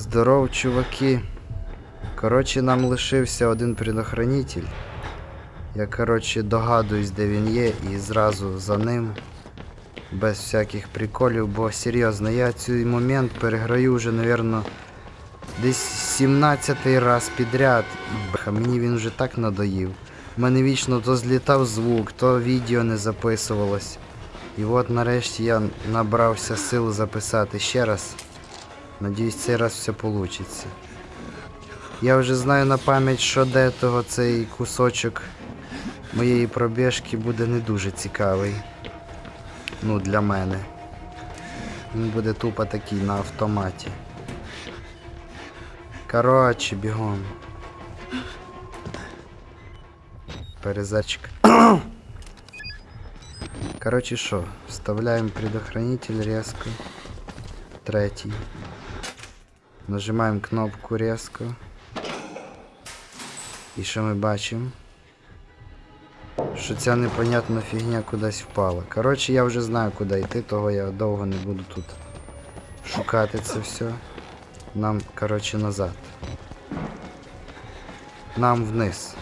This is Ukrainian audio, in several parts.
Здоров, чуваки. Коротше, нам лишився один предохранитель. Я, коротше, догадуюсь, де він є, і зразу за ним. Без всяких приколів, бо серйозно, я цей момент переграю вже, напевно, десь 17 раз підряд. І, мені він вже так надоїв. У мене вічно то злітав звук, то відео не записувалось. І от нарешті я набрався сил записати ще раз. Надіюсь, цей раз все вийде. Я вже знаю на пам'ять, що де того цей кусочок моєї пробіжки буде не дуже цікавий. Ну, для мене. Він буде тупо такий на автоматі. Коротше, бігом. Перезачка. Короче, що, вставляємо предохранитель резко. Третій. Нажимаємо кнопку резко. І що ми бачимо? Що ця непонятна фігня кудись впала. Коротше, я вже знаю, куди йти, того я довго не буду тут шукати це все. Нам, коротше, назад. Нам вниз.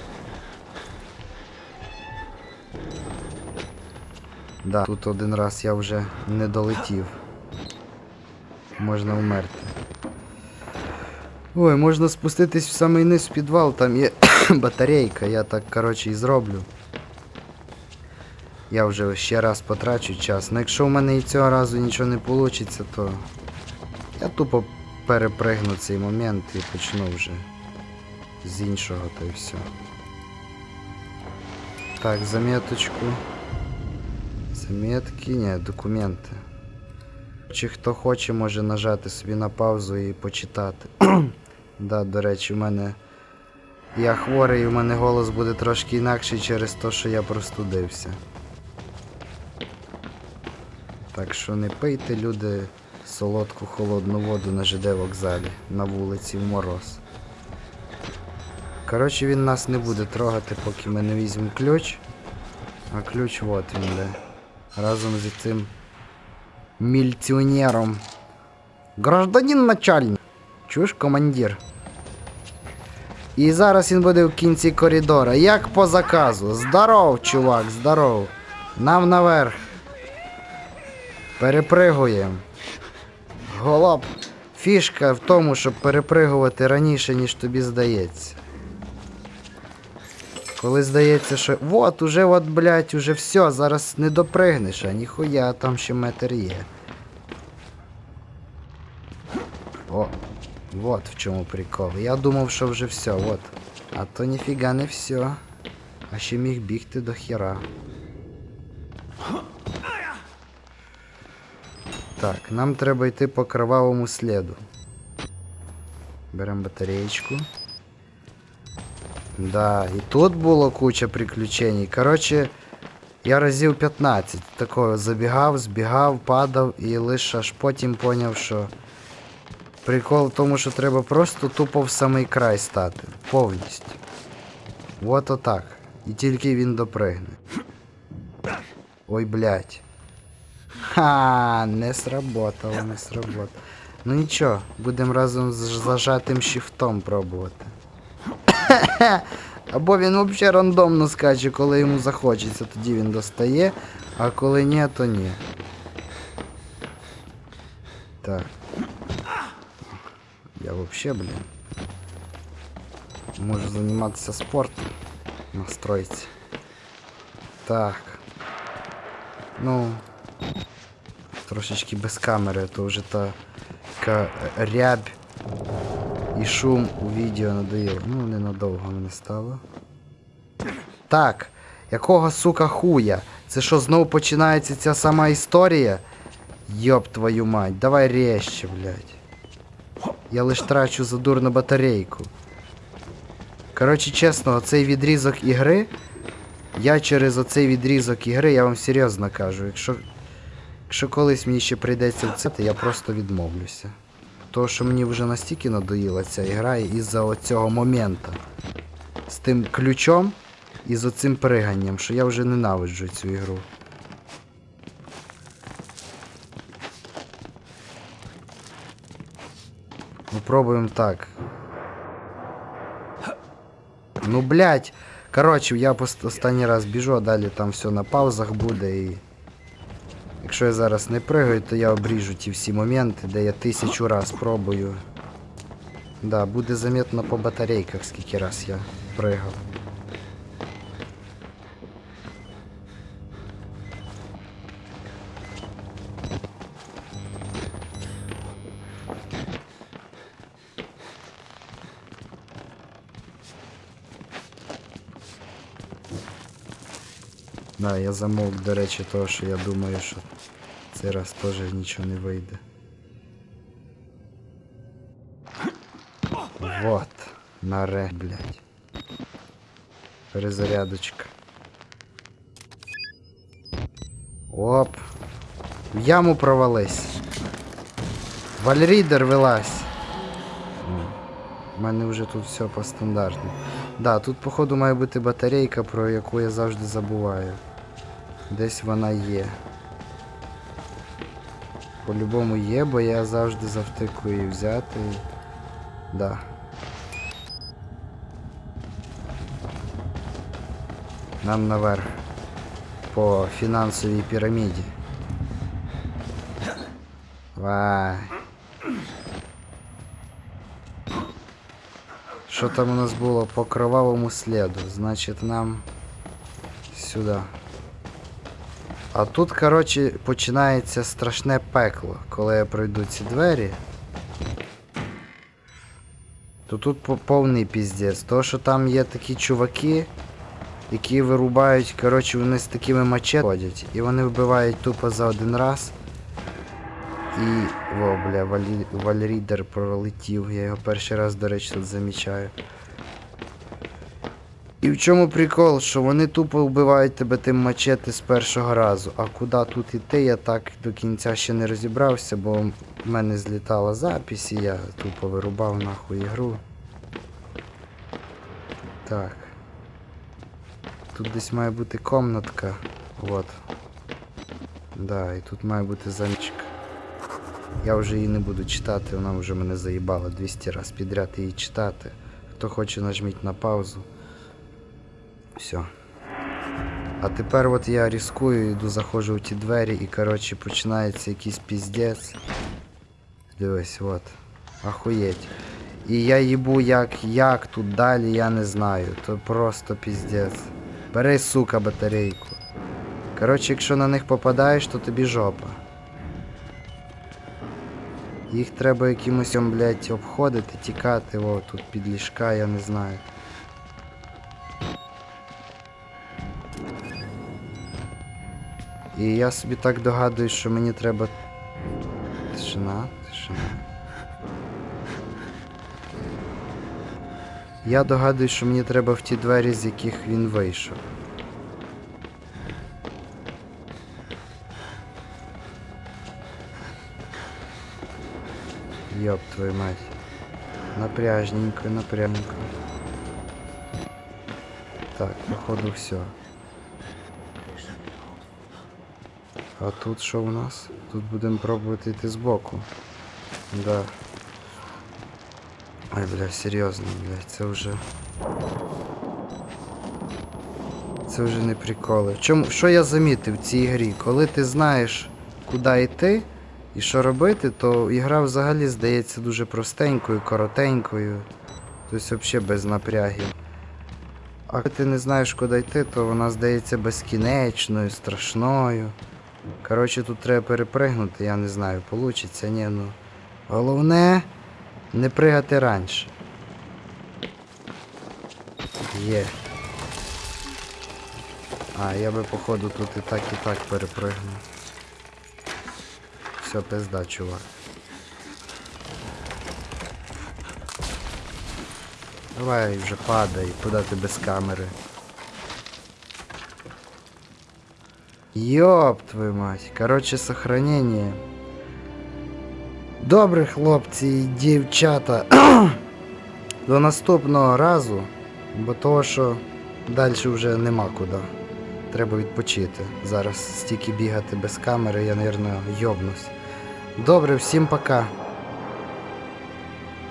Да, тут один раз я вже не долетів. Можна вмерти. Ой, можна спуститись в самий низ в підвал, там є батарейка, я так, коротше, і зроблю. Я вже ще раз потрачу час. Ну якщо в мене і цього разу нічого не вийде, то я тупо перепригну цей момент і почну вже з іншого та й все. Так, заметочку. Заметки, ні, документи. Чи хто хоче, може нажати собі на паузу і почитати. Да, до речі, в мене. Я хворий, у мене голос буде трошки інакший через те, що я простудився. Так що не пийте, люди, солодку холодну воду на ЖД вокзалі, на вулиці в мороз. Коротше, він нас не буде трогати, поки ми не візьмемо ключ. А ключ от він де. Разом з цим мільціонером. Гражданин начальник. Чуєш, командир? І зараз він буде в кінці коридора. Як по заказу. Здоров, чувак, здоров. Нам наверх. Перепригуємо. Голоп. Фішка в тому, щоб перепригувати раніше, ніж тобі здається. Коли здається, що вот, уже от, блядь, уже все, зараз не допригнеш, а ніхуя, там ще метр є. Вот в чому прикол. Я думав, що вже все, от. А то ніфіга не все. А ще міг бігти до хера. Так, нам треба йти по кровавому сліду. Беремо батареєчку. Да, і тут було куча приключень. Коротше, я разів 15 такого забігав, збігав, падав і лише аж потім поняв, що прикол в тому, що треба просто тупо в самий край стати. Повністю. От отак. І тільки він допригне. Ой, блядь. Ха, не сработало, не сработало. Ну нічого, будемо разом з зажатим шифтом пробувати. Або він взагалі рандомно скаче, коли йому захочеться, тоді він достає, а коли ні, то ні. Так. Я взагалі, блін. Можу займатися спортом. Настроїться. Так. Ну. Трошечки без камери, то вже та така рябь і шум у відео надоїв. Ну, ненадовго мене стало. Так, якого сука хуя? Це що знову починається ця сама історія? Йоп твою мать, давай резче, блядь. Я лиш трачу задурну батарейку. Коротше, чесно, оцей відрізок ігри. Я через оцей відрізок ігри, я вам серйозно кажу, якщо. Якщо колись мені ще прийдеться це, то я просто відмовлюся. Тому що мені вже настільки надоїла ця ігра із-за оцього моменту. З тим ключом і з оцим приганням, що я вже ненавиджу цю ігру. Попробуємо так. Ну, блядь. Коротше, я останній раз біжу, а далі там все на паузах буде і. Якщо я зараз не пригаю, то я обріжу ті всі моменти, де я тисячу раз пробую. Да, буде заметно по батарейках, скільки раз я пригав. Да, я замовк, до речі, того, що я думаю, що цей раз теж нічого не вийде. Вот. Наре, блядь. Перезарядочка. Оп. В яму провались. Вальрідер вилазь. У мене вже тут все по стандартну. Да, тут походу має бути батарейка, про яку я завжди забуваю. Десь вона є. По-любому є, бо я завжди завтикую її взяти. Да. Нам наверх. По фінансовій піраміді. Вай. Що там у нас було по кровавому сліду? Значить нам сюди. А тут, коротше, починається страшне пекло, коли я пройду ці двері. То тут по- повний піздець. То, що там є такі чуваки, які вирубають, коротше, вони з такими мачете ходять. І вони вбивають тупо за один раз. І. О, бля, валі... вальрідер пролетів. Я його перший раз, до речі, тут замічаю. І в чому прикол, що вони тупо вбивають тебе тим мачете з першого разу. А куди тут іти, я так до кінця ще не розібрався, бо в мене злітала запись і я тупо вирубав нахуй ігру. Так. Тут десь має бути комнатка. Вот. Да, і тут має бути замічка. Я вже її не буду читати, вона вже мене заїбала 200 раз підряд її читати. Хто хоче, нажміть на паузу. Все. А тепер от я рискую, йду, заходжу в ті двері і коротше починається якийсь піздець. Дивись, от. Ахуєть. І я їбу як, як тут далі, я не знаю. То просто піздець. Бери, сука, батарейку. Коротше, якщо на них попадаєш, то тобі жопа. Їх треба якимось, блядь, обходити, тікати, о, тут під ліжка, я не знаю. І я собі так догадую, що мені треба. Тишина, тишина. Я догадую, що мені треба в ті двері, з яких він вийшов. Ёб твою мать. Напряжненько, напряжненько. Так, походу все. А тут що у нас? Тут будемо пробувати йти збоку. Да. Ой, бля, серйозно, бля, це вже. Це вже не приколи. Чому, що я замітив в цій грі? Коли ти знаєш, куди йти і що робити, то ігра взагалі здається дуже простенькою, коротенькою. Тобто взагалі без напрягів. А коли ти не знаєш, куди йти, то вона здається безкінечною, страшною. Коротше, тут треба перепригнути, я не знаю, получиться, ні, ну. Головне не пригати раніше. Є. А, я би походу тут і так, і так перепригнув. Все, пизда, чувак. Давай вже падай, куди ти без камери. Ёб твою мать. Короче, сохранение. Добре, хлопці і дівчата. До наступного разу, бо того, що далі вже нема куди. Треба відпочити. Зараз стільки бігати без камери, я, мабуть, йобнусь. Добре, всім пока.